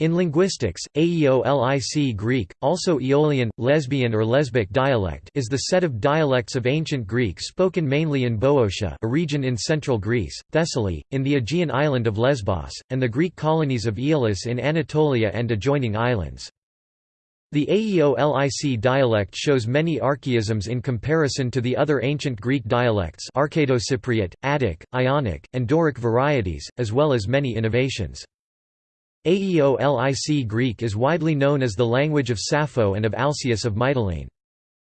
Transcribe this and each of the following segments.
In linguistics, Aeolic Greek, also Aeolian, Lesbian or Lesbic dialect is the set of dialects of ancient Greek spoken mainly in Boeotia a region in central Greece, Thessaly, in the Aegean island of Lesbos, and the Greek colonies of Aeolis in Anatolia and adjoining islands. The Aeolic dialect shows many archaisms in comparison to the other ancient Greek dialects Arcado-Cypriot, Attic, Ionic, and Doric varieties, as well as many innovations. Aeolic Greek is widely known as the language of Sappho and of Alcaeus of Mytilene.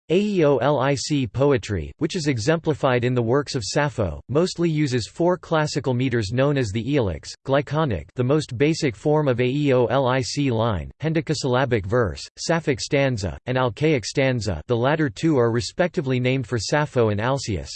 Aeolic poetry, which is exemplified in the works of Sappho, mostly uses four classical meters known as the aeolics, glyconic the most basic form of Aeolic line, hendecasyllabic verse, Sapphic stanza, and Alcaic stanza the latter two are respectively named for Sappho and Alcaeus.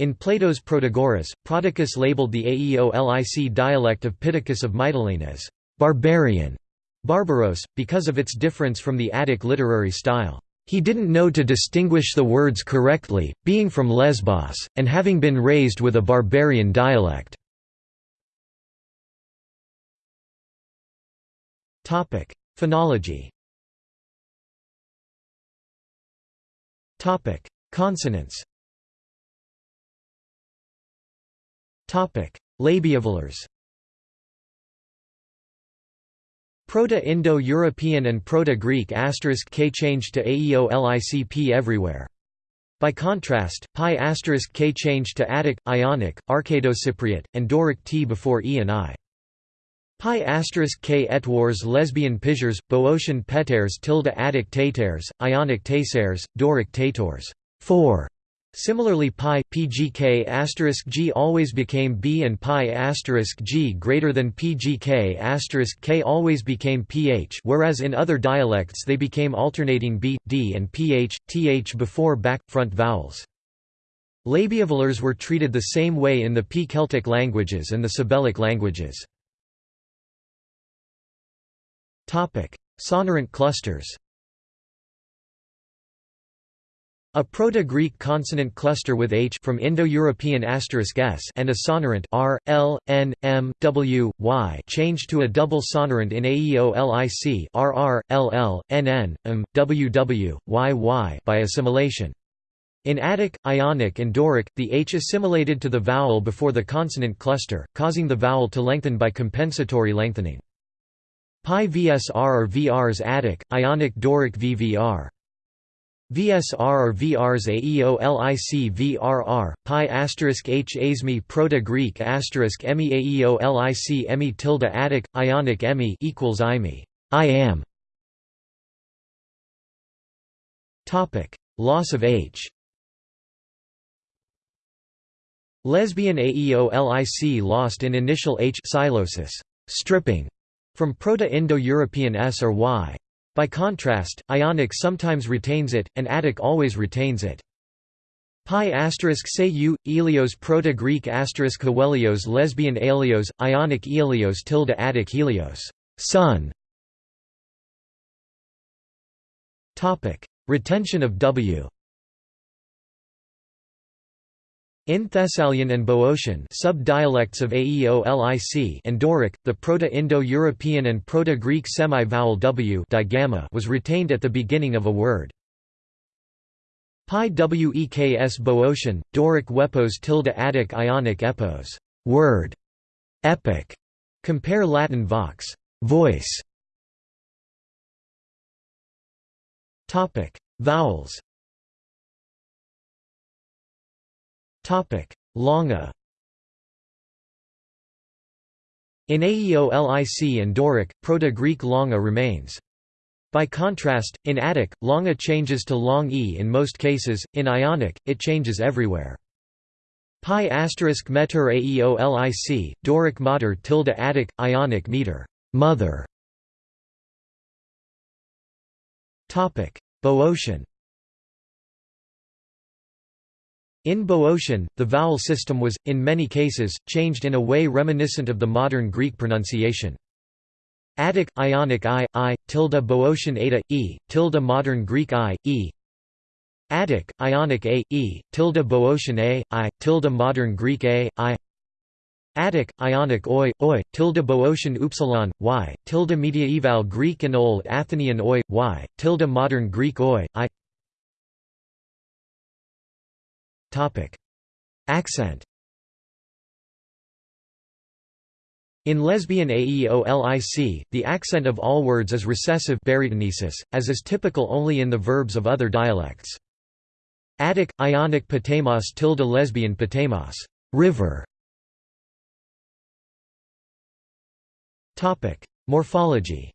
In Plato's Protagoras, Prodicus labeled the Aeolic dialect of Pittacus of Mytilene as «barbarian» barbaros, because of its difference from the Attic literary style. He didn't know to distinguish the words correctly, being from Lesbos, and having been raised with a barbarian dialect. Phonology Consonants Labiovelars Proto-Indo-European and Proto-Greek k changed to Aeolicp everywhere. By contrast, pi asterisk k changed to Attic, Ionic, Arcado-Cypriot, and Doric t before e and i. Pi asterisk k etwars lesbian pizhars, Boeotian peters tilde Attic taters, Ionic tasers, Doric tators 4 Similarly pi pgk g always became b and pi g greater than pgk k always became ph whereas in other dialects they became alternating b, d and ph, th before back, front vowels. Labiovelars were treated the same way in the P-Celtic languages and the Sabellic languages. Sonorant clusters a Proto-Greek consonant cluster with h from Indo-European asterisk s and a sonorant r, l, n, m, w, y changed to a double sonorant in Aeolic rr, by assimilation. In Attic, Ionic and Doric, the h assimilated to the vowel before the consonant cluster, causing the vowel to lengthen by compensatory lengthening. Pi vsr or vrs Attic, Ionic Doric vvr. VSR or VRs AEOLIC VRR, pi asterisk H asmi Proto-Greek asterisk emi AEOLIC emi tilde Attic, Ionic emi equals IME, I am. Topic: Loss of H. Lesbian AEOLIC lost in initial H psilosis, stripping, from Proto-Indo-European S or Y. By contrast, Ionic sometimes retains it, and Attic always retains it. Pi asterisk say u, Elios Proto-Greek asterisk Helios Lesbian Aelios, Ionic Elios tilde Attic Helios, sun. Retention of W. In Thessalian and Boeotian sub-dialects of Aeolic and Doric, the Proto-Indo-European and Proto-Greek semi-vowel w digamma was retained at the beginning of a word. Pi weks Boeotian, Doric wepos tilde Attic Ionic epos word, epic. Compare Latin vox voice. Topic: Vowels. Longa In Aeolic and Doric, Proto-Greek longa remains. By contrast, in Attic, longa changes to long e in most cases, in Ionic, it changes everywhere. Pi asterisk meter Aeolic, Doric mater tilde Attic, Ionic meter mother. Boeotian In Boeotian, the vowel system was, in many cases, changed in a way reminiscent of the modern Greek pronunciation. Attic, Ionic I, I, tilde Boeotian eta, e, tilde modern Greek I, e. Attic, Ionic A, e, tilde Boeotian A, I, tilde modern Greek A, I. Attic, Ionic oi, oi, tilde Boeotian upsilon, y, tilde mediaeval Greek and Old Athenian oi, y, tilde modern Greek oi, i Accent. In lesbian AEOLIC, the accent of all words is recessive as is typical only in the verbs of other dialects. Attic, Ionic patemos tilde lesbian patemos river. Morphology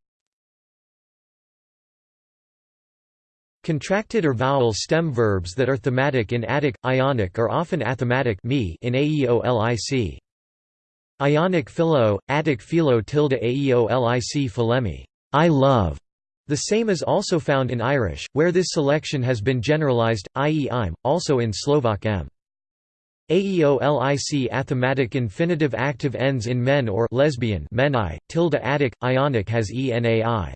Contracted or vowel stem verbs that are thematic in Attic, Ionic are often athematic in Aeolic. Ionic philo, Attic philo tilde Aeolic philemi I love", the same is also found in Irish, where this selection has been generalized, i.e. I'm, also in Slovak m. Aeolic athematic infinitive active ends in men or lesbian meni, tilde Attic, Ionic has enai.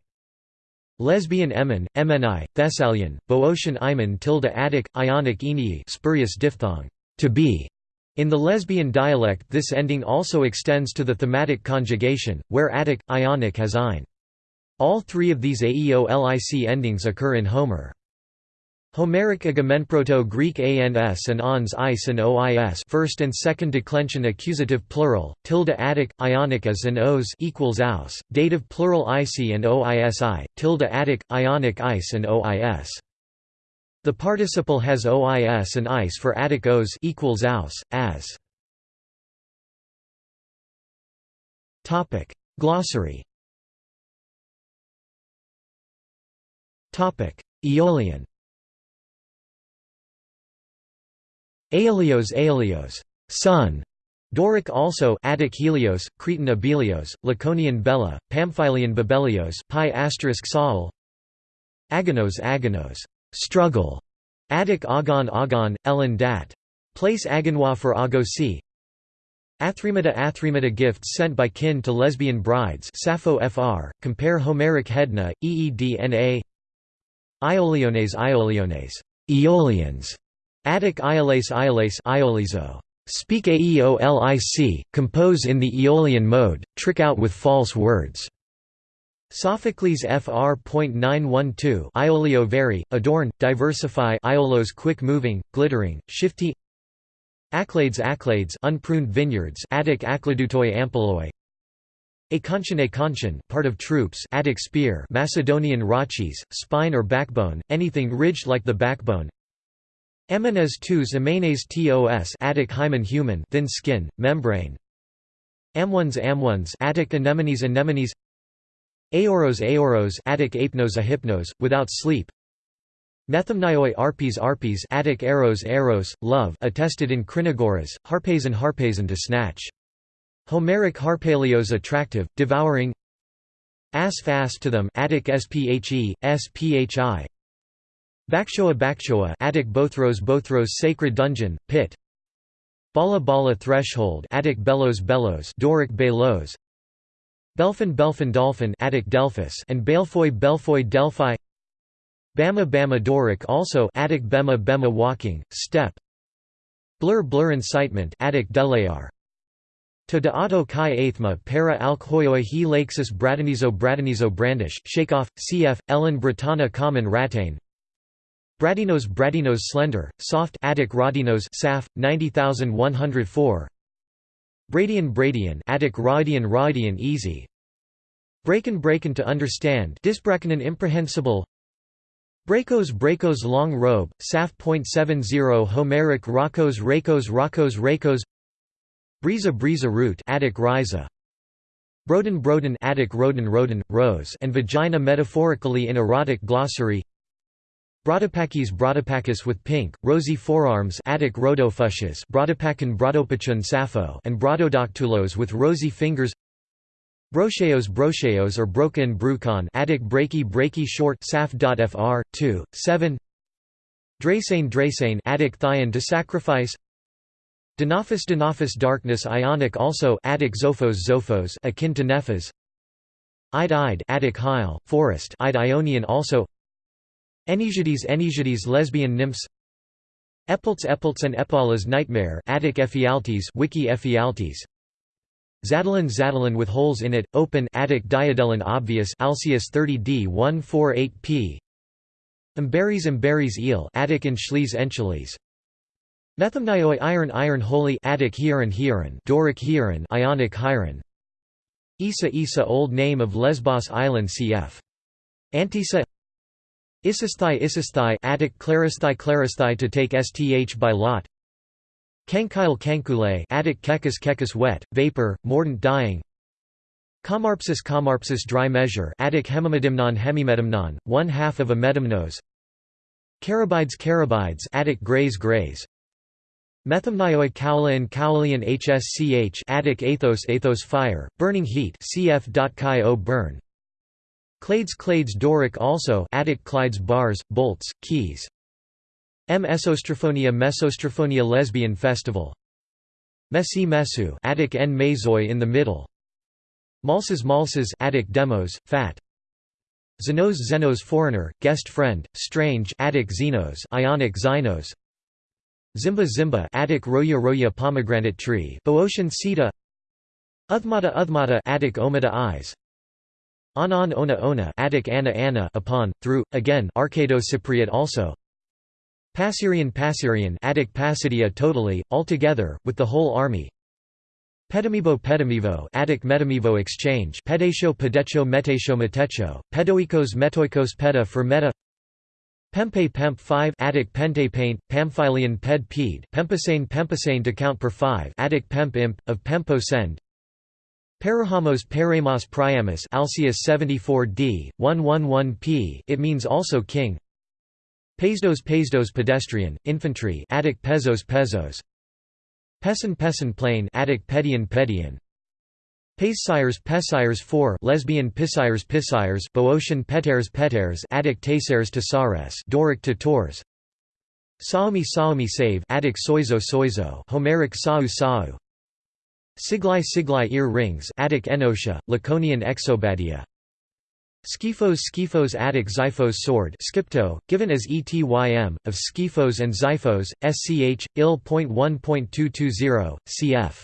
Lesbian emen, emeni, Thessalian, Boeotian imen tilde Attic, Ionic enii spurious diphthong, to be. In the lesbian dialect this ending also extends to the thematic conjugation, where Attic, Ionic has ein. All three of these Aeolic endings occur in Homer. Homeric Agamenproto-Greek ans and ons is and ois first and second declension accusative plural, tilde Attic, Ionic as and os equals aus, dative plural ici and oisi, tilde Attic, Ionic is and ois. The participle has ois and is for Attic os equals aus, as. Glossary Aeolian Aeolios Aeolios, sun. Doric also Attic Helios, Cretan Abelios, Laconian Bella, Pamphylian Babelios pi Saul Agonos Agonos, struggle. Attic Agon Agon, Ellen Dat. Place Agonwa for Agosi. Athremata Athremata gifts sent by kin to lesbian brides Sappho fr. Compare Homeric Hedna, Eedna Ioliones Ioliones, Aeolians. Attic Iolase Iolase Iolizo. Speak Aeolic, compose in the Aeolian mode, trick out with false words. Sophocles fr.912 Iolio vary, adorn, diversify Iolos quick moving, glittering, shifty Aclades Aclades unpruned vineyards Attic Accladutoi ampeloi Acontian Acontian part of troops Attic spear Macedonian rachis, spine or backbone, anything ridged like the backbone Emenes tus amenes tos Attic hymen human thin skin, membrane. Amones Amones Attic anemones anemones. Aoros Aoros Attic apnos ahypnos, without sleep. Methymnioi arpes arpes Attic eros eros, love attested in Crinagoras, harpes harpazon harpazon to snatch. Homeric harpalios attractive, devouring. As fast to them Attic sphe, sphi Bakshoa Bakshoa Attic Bothros Bothros Sacred Dungeon, Pit. Bala Bala Threshold Attic Bellows Bellows Doric Belos Belfin Belfin Dolphin Attic Delphus and Belfoy Belfoy Delphi. Bama Bama Doric also Attic Bema Bema Walking, Step. Blur Blur Incitement Attic Delayar to de auto athma para alk hoyoi he laxus bradanizo bradanizo brandish, shakeoff, cf. Ellen Britannia common ratane Bradinos Bradinos slender, soft Attic Rodinos Saf, 90104 Bradian Bradian Attic Rodian Rodian easy. Braken Braken to understand Disbrakanen imprehensible. Brakos Brakos long robe, Saf.70 Homeric Rakos Rakos Rakos Rakos Brisa Brisa root Attic Risa. Broden Broden Attic Roden Roden, rose and vagina metaphorically in erotic glossary Brodopakis Brodopakis with pink, rosy forearms Attic Rhodophusias Brodopakan Brodopachun Sappho and Brododoctulos with rosy fingers. Brocheos Brocheos or Broken Brucon Attic Breaky Breaky short Saf.fr, 2, 7 Drasane Drasane Attic Thyon to sacrifice. Denophis Denophis darkness Ionic also Attic Zophos Zophos akin to Nephas Ide Ide Attic Hyle, forest Ide Ionian also Enesiades Enesiades lesbian nymphs. Epults Epults and Epaula's nightmare Attic Ephialtes Wiki Ephialtes. Zadalin Zadalin with holes in it, open Attic Diadelin obvious Alcaeus 30d 148p Amberes Amberes eel Attic Enchles Enchiles Methymnioi iron iron holy Attic hieron hieron Doric hieron Ionic hieron. Isa Isa old name of Lesbos island cf. Antisa Isisthai Isisthai Attic Claristhai Claristhai to take sth by lot. Kankyle Kankule Attic Kekus Kekus wet, vapor, mordant dying. Kamarpsis Kamarpsis dry measure Attic hemimedimnon hemimedimnon, one half of a medimnos Carabides Carabides Attic grays grays. Methymnioi Cowlian Cowlian HSCH Attic Athos Athos fire, burning heat cf.chi burn Clades Clades Doric also Attic Clydes bars, bolts, keys. M. Esostrophonia Mesostrophonia Lesbian Festival. Messi Mesu Attic N. Mazoi in the middle. Malsas Malsas Attic Demos, fat. Xenos Xenos foreigner, guest friend, strange Attic Xenos Ionic Xynos Zimba Zimba Attic Roya Roya pomegranate tree Boeotian Sita Uthmata Uthmata Attic Omata eyes Anan Ona Ona Attic Anna Anna upon, through, again Arcado Cypriot also. Passerian Passerian Attic Passidia totally, altogether, with the whole army. Pedamivo Pedamivo Attic Metamivo exchange Pedetio Pedetio Metetio Metecho, Pedoikos Metoikos Peda for Meta. Pempe Pemp 5 Attic Pente paint, Ped Ped Pempasane Pempasane to count per 5 Attic Pemp Imp, of Pempo Send Perahamos Peramos Priamus Alcaeus 74d, 111p it means also king. Pesdos Pesdos pedestrian, infantry Attic Pezos Pezos. Pesin Pesin plain Attic Pedian Pedian. Paesires Pesires 4 lesbian Pisires Pisires Boeotian Peters Peters Attic Taseres Tasares Doric Tators Saomi Saomi save Attic Soizo Soizo Homeric Sau Sau Siglai Siglai ear rings Attic Enotia, Laconian Exobadia Skyphos Skyphos Attic Xiphos sword Skipto, given as etym, of Skyphos and Xiphos, sch, il.1.220, cf.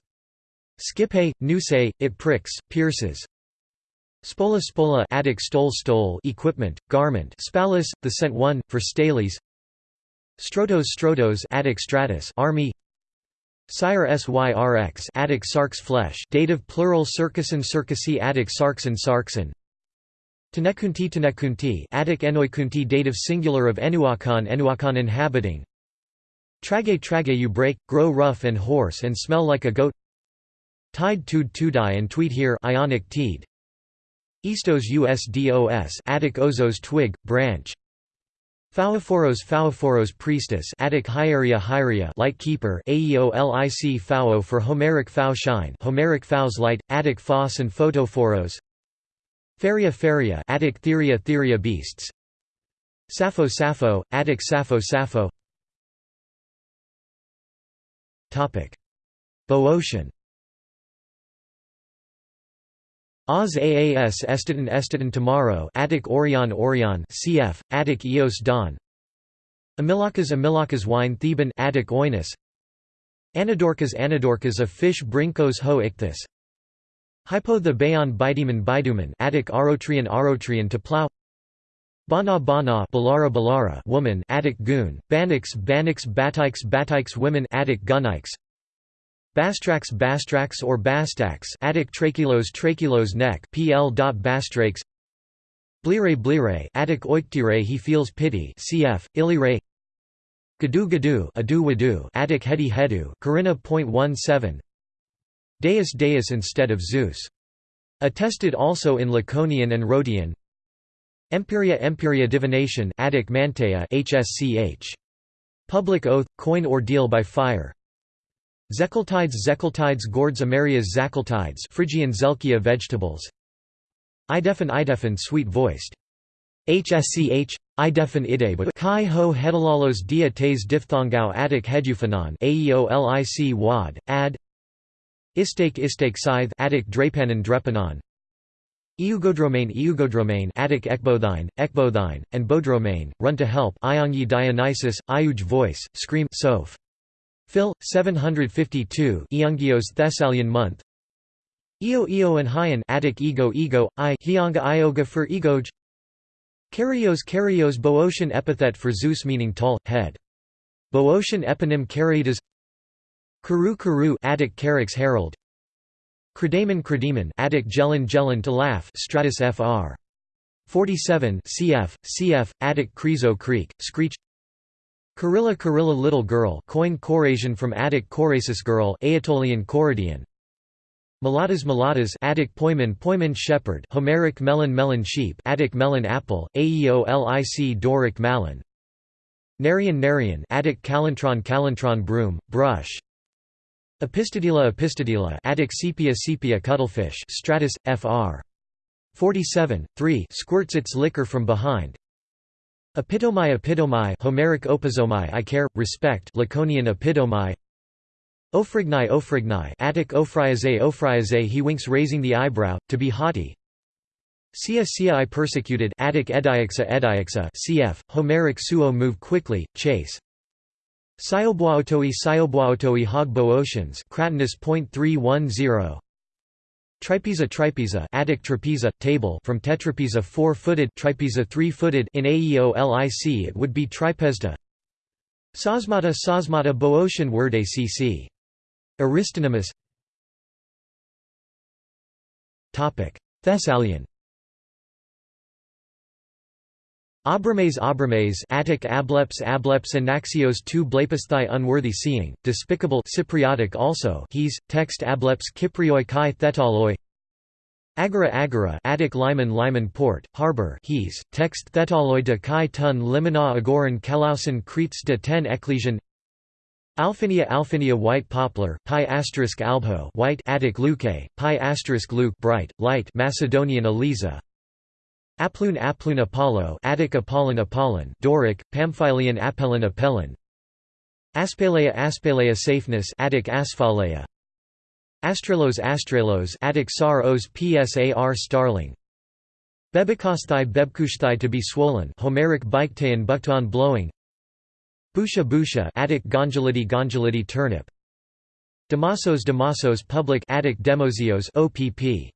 Skipe, Nuse, it pricks, pierces. Spola Spola Attic stole stole equipment, garment Spalus, the sent one, for Stales Strotos Strotos Attic stratus army Sire Syrx Attic sarx flesh dative plural circusin circusi Attic sarxin sarxin Tenekunti Tenekunti Attic Enoikunti dative singular of Enuakan Enuakan inhabiting. Trage trage you break, grow rough and hoarse and smell like a goat. Tide tude tudai and tweet here Ionic teed. Eastos usdos Attic ozos twig, branch Phauophoros Phauophoros priestess Attic hieria hieria light keeper Aeolic phao for Homeric phao shine Homeric phau's light, Attic phos and photophoros. Feria Feria Attic Theria Theria beasts. Sappho Sappho, Attic Sappho Sappho. Topic. Boeotian Oz Aas Esteton Esteton tomorrow Attic Orion Orion cf. Attic Eos Dawn. Amilakas Amilakas wine Theban Attic Oinus. Anadorkas Anadorkas of fish Brinkos ho ichthus Hypo the Bayon Bideman Biduman Attic Arotrian Arotrian to plow Bana Bana Balara Balara woman Attic goon. Banix Banix Batikes Batikes women Attic Gunnikes Bastrax Bastrax or Bastax Attic trachelos trachelos neck PL. Bastrakes Blire Blire Attic oiktire he feels pity cf. Ilire Gadu Gadu Adu Wadu Attic Hedi Hedu Corinna.17 Deus Deus instead of Zeus. Attested also in Laconian and Rhodian Empiria Empiria divination Attic Mantea HSCH. Public oath, coin ordeal by fire Zekeltides Zekeltides gourds Amarias Zakeltides Phrygian Zelkia vegetables. Idefin Idefin sweet-voiced HSCH Idefin ide but Kai ho hedalalos dia tes diphthongao Attic heduphanon Aeolic wad ad. Istake Istake scythe Attic drapanon drepanon Eugodromane Eugodromane Attic ekbothine, ekbothine, and bodromane, run to help Iongi Dionysus, Iuge voice, scream soph. Phil, 752 Iungios Thessalian month. Io Io and Hyan Attic ego ego, I Hyanga Ioga for egoj Karios Karios Boeotian epithet for Zeus meaning tall, head. Boeotian eponym Karitas Karu Karu Attic Carix herald. Kredaemon Kredaemon Attic Gelin Gelin to laugh Stratus fr 47 cf cf Attic Krizo Creek Screech Karilla Karilla little girl Koine Korasian from Attic Korasis girl Aetolian Koradian Mulatas Mulatas Attic Poimen Poimen shepherd Homeric melon melon sheep Attic melon apple Aeolic Doric malin. Narian Narian Attic calentron calentron broom brush. Epistodila Epistodila Attic sepia sepia cuttlefish Stratus fr 47 3 squirts its liquor from behind Epitomai epitomai Homeric opizomai I care respect Laconian epitomai. Ophrigni Ophrigni Attic Ophriaze Ophriaze he winks raising the eyebrow, to be haughty. Sia Sia I persecuted Attic Ediaxa Ediaxa cf. Homeric suo move quickly, chase. Sioboaotoi Sioboaotoi hog boeotians Cratinus .310 Tripeza tripeza Attic trapeza, table from tetrapeza four-footed tripeza three-footed in Aeolic it would be tripezda. Sosmata Sosmata Boeotian word acc Aristonymus Thessalian Abrames Abrames Attic ableps ableps Anaxios two blepasthai unworthy seeing, despicable Cypriotic also he's, text ableps Kyprioi kai thetaloi. Agora Agora Attic Lyman Lyman port, harbor he's, text thetaloi de kai tun limina agoran kalausen cretes de ten ecclesian. Alphinia Alphinia white poplar pi asterisk albho white Attic luke pi asterisk luke bright light Macedonian Eliza Aploon Aploon Apollo Attic Apollon Apollon Doric Pamphylian Apellin Apellin Aspalea Aspalea safeness Attic Asphaleia Astralos Astralos Attic Sar os Psar starling. Bebekosthai Bebkushthai to be swollen Homeric Biktean Buktan blowing. Busha busha Attic Gonjolidi Gonjolidi turnip. Damasos Damasos public Attic Demosios OPP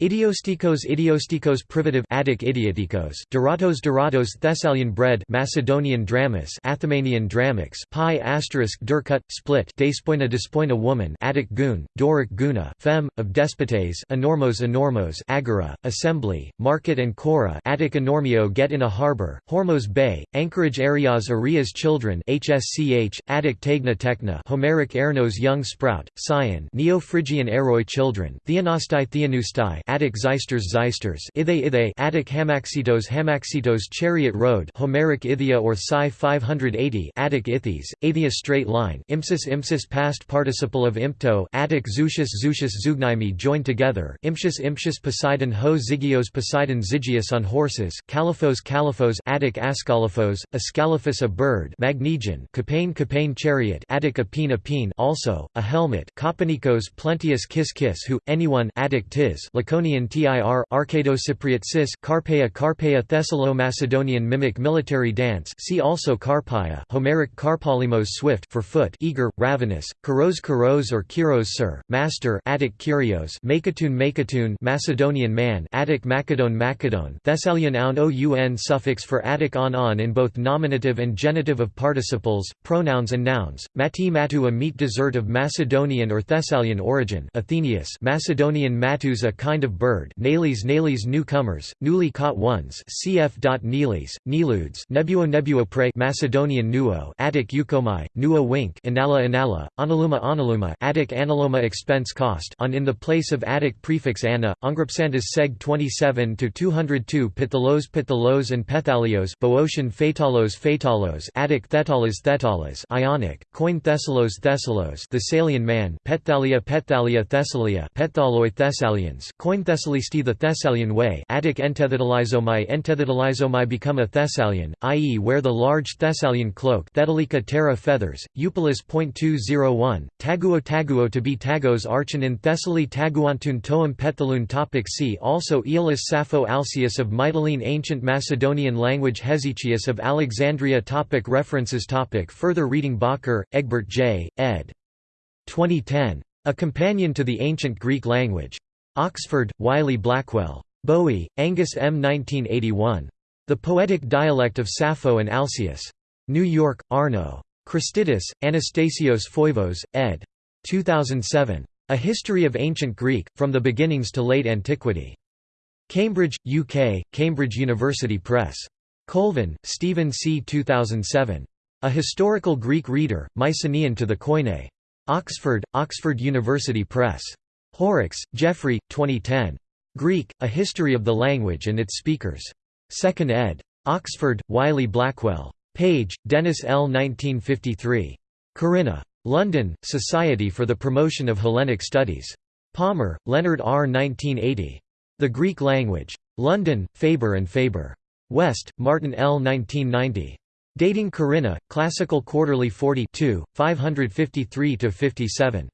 Idiostikos Idiostikos privative Attic idiotikos Doratos Doratos Thessalian bread Macedonian dramas Athemanian dramics pi asterisk durcut split Despoina despoina woman Attic goon Doric guna fem of despotes enormos enormos agora assembly market and cora Attic enormio get in a harbor Hormos bay anchorage areas areas children HSCH Attic tegna techna Homeric ernos young sprout Sion Neo-Phrygian eroi children Theanastai Theanustai Attic Zeisters Zeisters Ithe Ithe Attic Hamaxitos Hamaxitos Chariot Road Homeric Ithia or Psi 580 Attic Ithes, Athia straight line Impsis Impsis past participle of Impto Attic Zucius Zucius Zugnaimi joined together Impsius Impsius Poseidon Ho Zygios Poseidon Zygius on horses Caliphos Caliphos Attic Ascalaphos, Ascalaphus a bird Magnegian Capane Capane chariot Attic Apine Apine also, a helmet Kopanikos Plenteus Kiss Kiss who, anyone Attic Tis Laconian Tir Arcadocypriot Cis Carpaea Carpaea Thessalo-Macedonian mimic military dance see also Carpaea Homeric Carpolimos swift for foot eager, ravenous, Karos Karos or Kiros sir, master Attic Kyrios Makatoon Makatoon Macedonian man Attic Macedon Macedon Thessalian aun oun suffix for Attic on on in both nominative and genitive of participles, pronouns and nouns, Mati Matu a meat dessert of Macedonian or Thessalian origin Athenaeus Macedonian matus a kind of of bird Nales Nales newcomers, newly caught ones cf. Neles, Neludes Nebuo Nebuo prey Macedonian nuo Attic eukomai, nuo wink Inala Inala, Analuma Analuma Attic Analoma expense cost on in the place of Attic prefix ana, Ungrupsandus seg 27-202 Pithalos Pithalos and Pethalios Boeotian Phaetalos Phaetalos Attic Thetalas Thetalas Ionic, Koine Thessalos Thessalos Thessalian man Pethalia Pethalia Thessalia Pethaloi Thessalians Coin Thessalisti the Thessalian way Attic entethitalizomai entethitalizomai become a Thessalian, i.e. wear the large Thessalian cloak Thedalica terra feathers, Eupolis.201, Taguo Taguo to be Tagos archon in Thessaly Taguantun toem pethalun topic See also Aeolus Sappho Alcaeus of Mytilene Ancient Macedonian language Hesychius of Alexandria topic References topic Further reading Bakker, Egbert J., ed. 2010. A Companion to the Ancient Greek Language. Oxford, Wiley Blackwell. Bowie, Angus M. 1981. The Poetic Dialect of Sappho and Alcaeus. New York, Arno. Christidis, Anastasios Foivos, ed. 2007. A History of Ancient Greek, From the Beginnings to Late Antiquity. Cambridge, UK, Cambridge University Press. Colvin, Stephen C. 2007. A Historical Greek Reader, Mycenaean to the Koine. Oxford, Oxford University Press. Horrocks, Geoffrey, 2010. Greek, A History of the Language and its Speakers. 2nd ed. Oxford, Wiley Blackwell. Page, Denys L. 1953. Corinna. London, Society for the Promotion of Hellenic Studies. Palmer, Leonard R. 1980. The Greek Language. London, Faber and Faber. West, Martin L. 1990. Dating Corinna, Classical Quarterly 40 553–57.